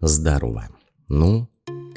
Здорово. Ну,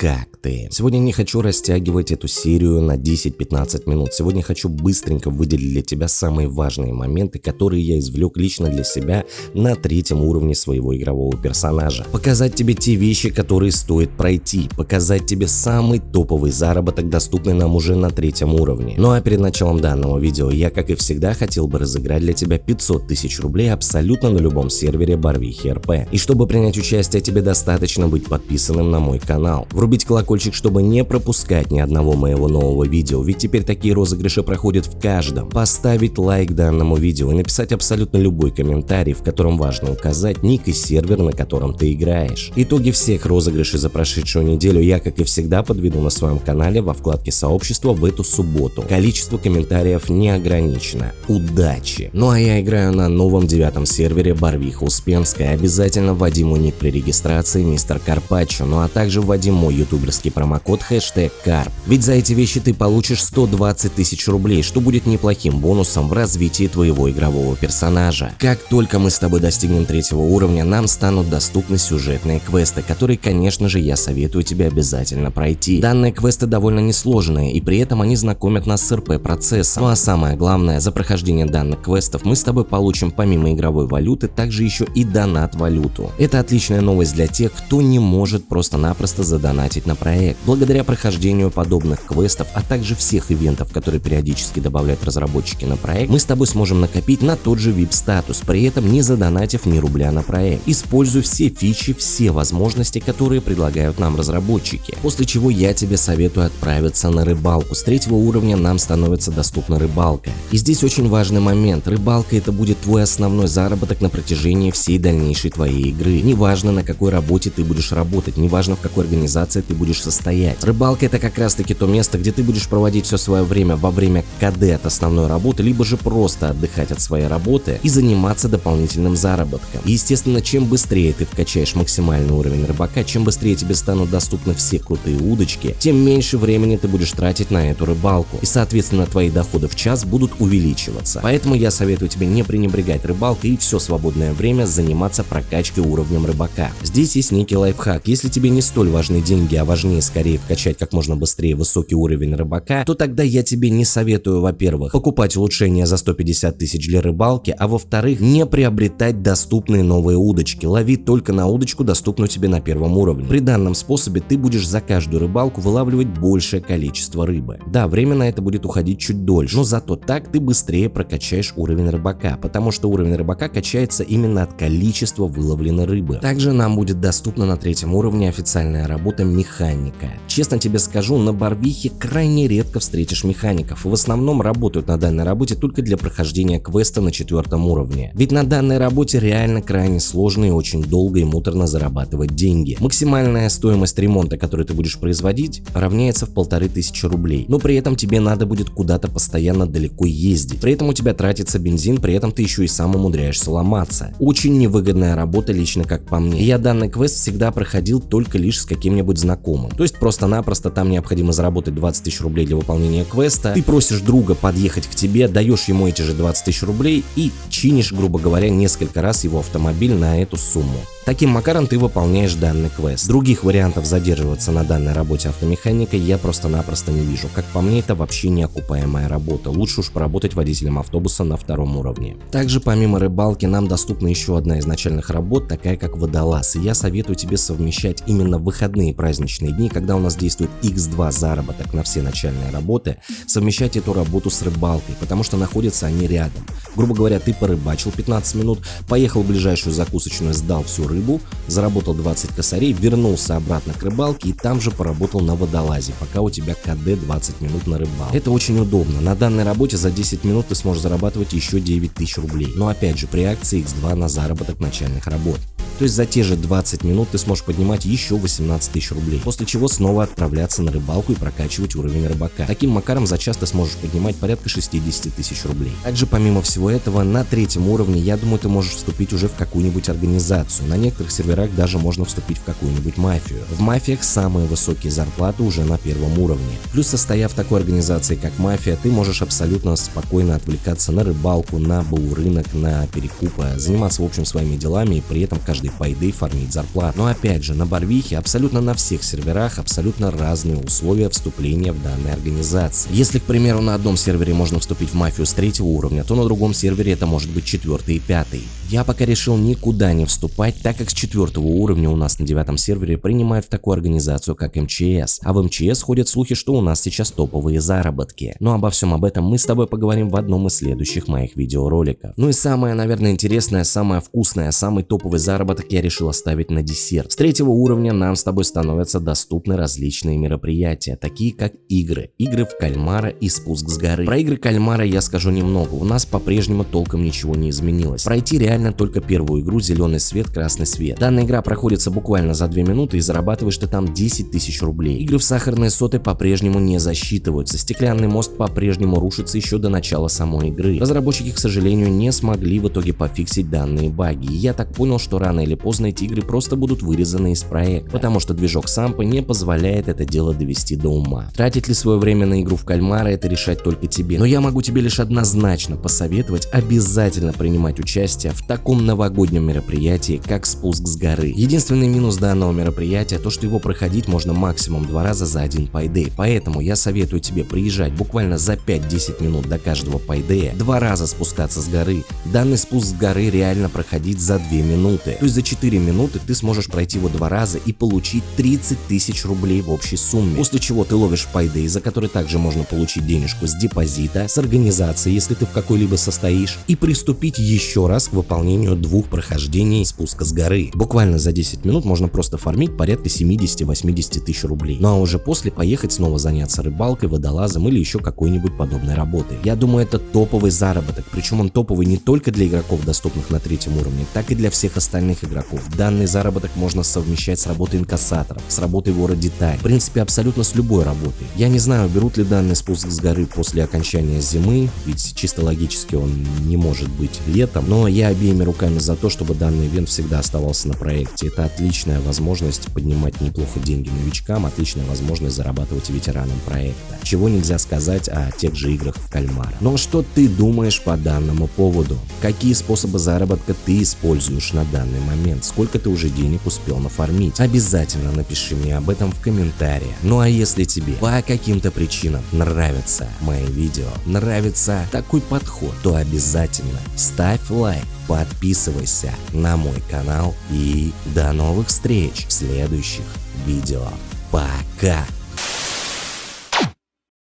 как ты? Сегодня не хочу растягивать эту серию на 10-15 минут. Сегодня хочу быстренько выделить для тебя самые важные моменты, которые я извлек лично для себя на третьем уровне своего игрового персонажа. Показать тебе те вещи, которые стоит пройти. Показать тебе самый топовый заработок, доступный нам уже на третьем уровне. Ну а перед началом данного видео я, как и всегда, хотел бы разыграть для тебя 500 тысяч рублей абсолютно на любом сервере Барвихи РП. И чтобы принять участие, тебе достаточно быть подписанным на мой канал. Вруби врубить колокольчик, чтобы не пропускать ни одного моего нового видео, ведь теперь такие розыгрыши проходят в каждом. Поставить лайк данному видео и написать абсолютно любой комментарий, в котором важно указать ник и сервер, на котором ты играешь. Итоги всех розыгрышей за прошедшую неделю я, как и всегда, подведу на своем канале во вкладке сообщества в эту субботу. Количество комментариев не ограничено. Удачи! Ну а я играю на новом девятом сервере Барвиха Успенская. Обязательно вводи мой ник при регистрации мистер Карпаччо, ну а также вводи мой ютуберский промокод хэштег КАРП. Ведь за эти вещи ты получишь 120 тысяч рублей, что будет неплохим бонусом в развитии твоего игрового персонажа. Как только мы с тобой достигнем третьего уровня, нам станут доступны сюжетные квесты, которые, конечно же, я советую тебе обязательно пройти. Данные квесты довольно несложные, и при этом они знакомят нас с РП-процессом. Ну а самое главное, за прохождение данных квестов мы с тобой получим помимо игровой валюты, также еще и донат-валюту. Это отличная новость для тех, кто не может просто-напросто задонатить потратить на проект. Благодаря прохождению подобных квестов, а также всех ивентов, которые периодически добавляют разработчики на проект, мы с тобой сможем накопить на тот же VIP-статус, при этом не задонатив ни рубля на проект. Используй все фичи, все возможности, которые предлагают нам разработчики. После чего я тебе советую отправиться на рыбалку. С третьего уровня нам становится доступна рыбалка. И здесь очень важный момент. Рыбалка это будет твой основной заработок на протяжении всей дальнейшей твоей игры. Неважно на какой работе ты будешь работать, неважно в какой организации ты будешь состоять. Рыбалка это как раз таки то место, где ты будешь проводить все свое время во время КД от основной работы, либо же просто отдыхать от своей работы и заниматься дополнительным заработком. Естественно, чем быстрее ты вкачаешь максимальный уровень рыбака, чем быстрее тебе станут доступны все крутые удочки, тем меньше времени ты будешь тратить на эту рыбалку. И соответственно твои доходы в час будут увеличиваться. Поэтому я советую тебе не пренебрегать рыбалкой и все свободное время заниматься прокачкой уровнем рыбака. Здесь есть некий лайфхак. Если тебе не столь важны деньги деньги, а важнее скорее вкачать как можно быстрее высокий уровень рыбака, то тогда я тебе не советую, во-первых, покупать улучшения за 150 тысяч для рыбалки, а во-вторых, не приобретать доступные новые удочки. Лови только на удочку, доступную тебе на первом уровне. При данном способе ты будешь за каждую рыбалку вылавливать большее количество рыбы. Да, время на это будет уходить чуть дольше, но зато так ты быстрее прокачаешь уровень рыбака, потому что уровень рыбака качается именно от количества выловленной рыбы. Также нам будет доступна на третьем уровне официальная работа механика. Честно тебе скажу, на Барвихе крайне редко встретишь механиков, в основном работают на данной работе только для прохождения квеста на четвертом уровне. Ведь на данной работе реально крайне сложно и очень долго и муторно зарабатывать деньги. Максимальная стоимость ремонта, который ты будешь производить, равняется в полторы тысячи рублей, но при этом тебе надо будет куда-то постоянно далеко ездить. При этом у тебя тратится бензин, при этом ты еще и сам умудряешься ломаться. Очень невыгодная работа лично как по мне. я данный квест всегда проходил только лишь с каким-нибудь знакомым. То есть просто-напросто там необходимо заработать 20 тысяч рублей для выполнения квеста. Ты просишь друга подъехать к тебе, даешь ему эти же 20 тысяч рублей и чинишь, грубо говоря, несколько раз его автомобиль на эту сумму. Таким макаром ты выполняешь данный квест. Других вариантов задерживаться на данной работе автомеханика я просто-напросто не вижу. Как по мне, это вообще неокупаемая работа. Лучше уж поработать водителем автобуса на втором уровне. Также помимо рыбалки нам доступна еще одна из начальных работ, такая как водолаз. И я советую тебе совмещать именно выходные праздничные дни, когда у нас действует x2 заработок на все начальные работы, совмещать эту работу с рыбалкой, потому что находятся они рядом. Грубо говоря, ты порыбачил 15 минут, поехал в ближайшую закусочную, сдал всю рыбу, заработал 20 косарей, вернулся обратно к рыбалке и там же поработал на водолазе, пока у тебя КД 20 минут на рыбалке. Это очень удобно. На данной работе за 10 минут ты сможешь зарабатывать еще 9 тысяч рублей. Но опять же, при акции X2 на заработок начальных работ. То есть за те же 20 минут ты сможешь поднимать еще 18 тысяч рублей, после чего снова отправляться на рыбалку и прокачивать уровень рыбака. Таким макаром за час ты сможешь поднимать порядка 60 тысяч рублей. Также помимо всего этого, на третьем уровне, я думаю, ты можешь вступить уже в какую-нибудь организацию. На некоторых серверах даже можно вступить в какую-нибудь мафию. В мафиях самые высокие зарплаты уже на первом уровне. Плюс состояв в такой организации, как мафия, ты можешь абсолютно спокойно отвлекаться на рыбалку, на баурынок, на перекупы, заниматься в общем своими делами и при этом каждый пайды фармить зарплату. Но опять же, на Барвихе абсолютно на всех серверах абсолютно разные условия вступления в данной организации. Если, к примеру, на одном сервере можно вступить в мафию с третьего уровня, то на другом сервере это может быть четвертый и пятый. Я пока решил никуда не вступать, так как с четвертого уровня у нас на девятом сервере принимают в такую организацию, как МЧС. А в МЧС ходят слухи, что у нас сейчас топовые заработки. Но обо всем об этом мы с тобой поговорим в одном из следующих моих видеороликов. Ну и самое, наверное, интересное, самое вкусное, самый топовый заработок я решил оставить на десерт. С третьего уровня нам с тобой становятся доступны различные мероприятия, такие как игры. Игры в кальмара и спуск с горы. Про игры кальмара я скажу немного, у нас по-прежнему толком ничего не изменилось. Пройти реально только первую игру «Зеленый свет, красный свет». Данная игра проходится буквально за 2 минуты и зарабатываешь ты там 10 тысяч рублей. Игры в сахарные соты по-прежнему не засчитываются, стеклянный мост по-прежнему рушится еще до начала самой игры. Разработчики, к сожалению, не смогли в итоге пофиксить данные баги, и я так понял, что рано или поздно эти игры просто будут вырезаны из проекта, потому что движок Сампа не позволяет это дело довести до ума. Тратить ли свое время на игру в кальмара это решать только тебе, но я могу тебе лишь однозначно посоветовать обязательно принимать участие в таком новогоднем мероприятии, как спуск с горы. Единственный минус данного мероприятия то, что его проходить можно максимум два раза за один пайдей, поэтому я советую тебе приезжать буквально за 5-10 минут до каждого пайдея, два раза спускаться с горы. Данный спуск с горы реально проходить за 2 минуты, то есть за 4 минуты ты сможешь пройти его два раза и получить 30 тысяч рублей в общей сумме, после чего ты ловишь пайдей, за который также можно получить денежку с депозита, с организации, если ты в какой-либо состоишь, и приступить еще раз к выполнению двух прохождений спуска с горы. Буквально за 10 минут можно просто фармить порядка 70-80 тысяч рублей. Ну а уже после поехать снова заняться рыбалкой, водолазом или еще какой-нибудь подобной работой. Я думаю это топовый заработок, причем он топовый не только для игроков, доступных на третьем уровне, так и для всех остальных игроков. Данный заработок можно совмещать с работой инкассатором, с работой вора деталь, в принципе абсолютно с любой работой. Я не знаю, берут ли данный спуск с горы после окончания зимы, ведь чисто логически он не может быть летом, но я обеими руками за то, чтобы данный ивент всегда оставался на проекте. Это отличная возможность поднимать неплохо деньги новичкам, отличная возможность зарабатывать ветеранам проекта. Чего нельзя сказать о тех же играх в кальмара. Но что ты думаешь по данному поводу? Какие способы заработка ты используешь на данный момент? Сколько ты уже денег успел нафармить? Обязательно напиши мне об этом в комментариях. Ну а если тебе по каким-то причинам нравятся мои видео, нравится такой подход, то обязательно ставь лайк, подписывайся на мой канал и до новых встреч в следующих видео. Пока!